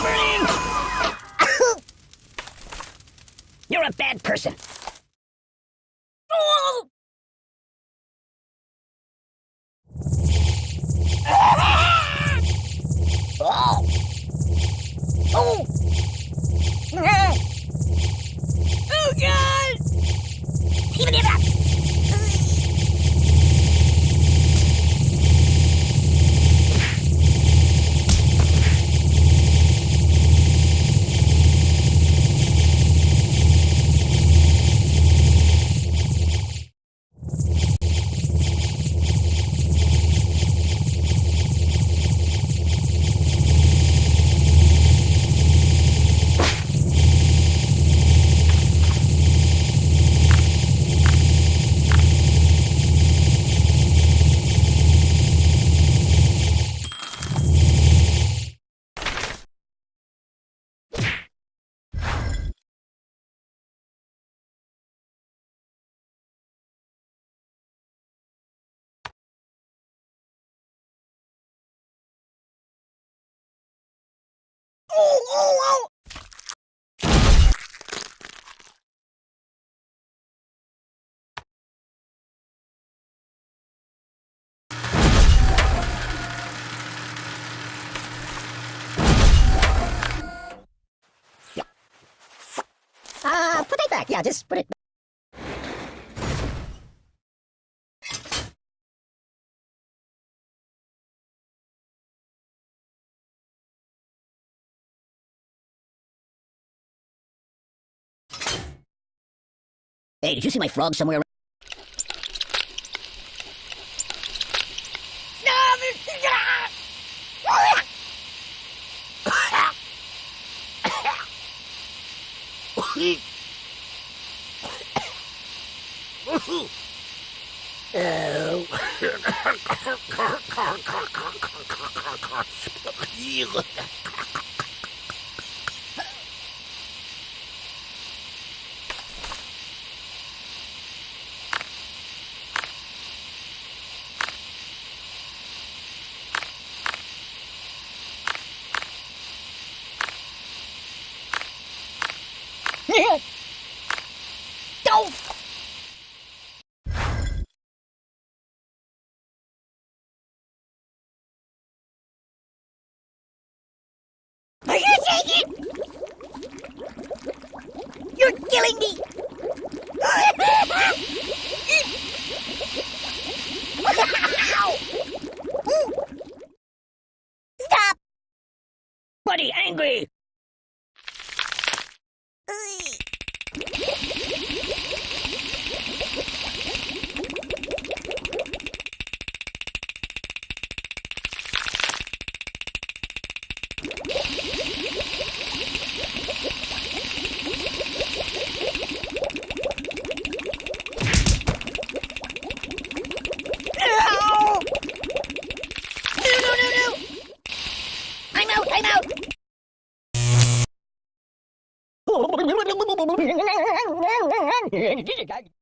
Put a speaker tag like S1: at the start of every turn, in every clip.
S1: burning! You're a bad person. Uh, put it back. Yeah, just put it back. Hey, did you see my frog somewhere around? Don't! Are you taking it? You're killing me! Stop! Buddy, angry! No! No, no, no, no! I'm out,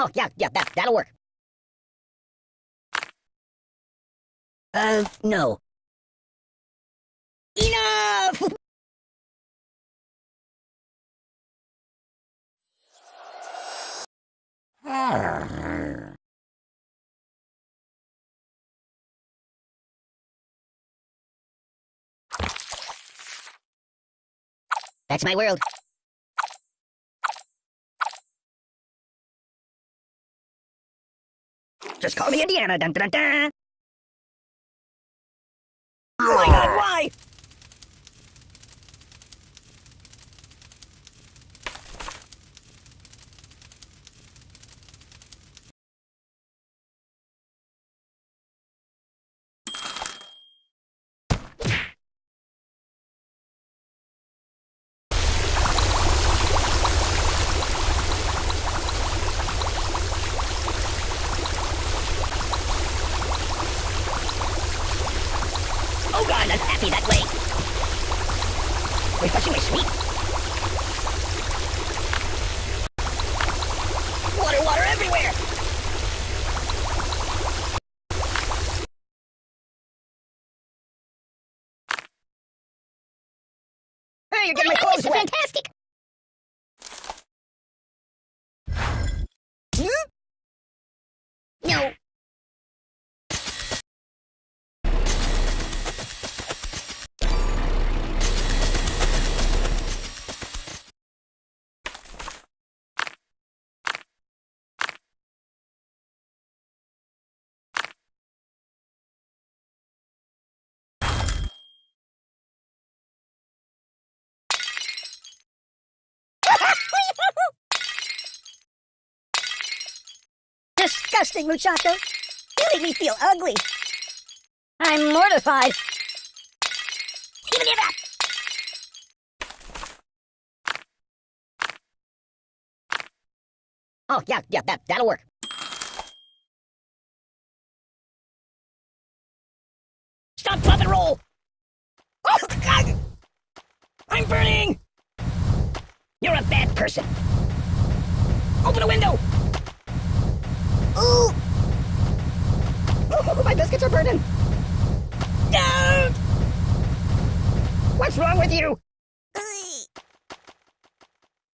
S1: Oh, yeah, yeah, that, that'll work. Uh, no. Enough! That's my world. Just call me Indiana. Dun, dun, dun, dun. Oh my god, why? happy that way. Refreshing is sweet. Water, water everywhere! Hey, you're getting my clothes wet! Fantastic! Disgusting, muchacho. You make me feel ugly. I'm mortified. Give me that. Oh, yeah, yeah, that, that'll work. Stop, drop, and roll! Oh, God! I'm burning! You're a bad person. Open a window! Ooh! Oh, my biscuits are burning! Don't! What's wrong with you?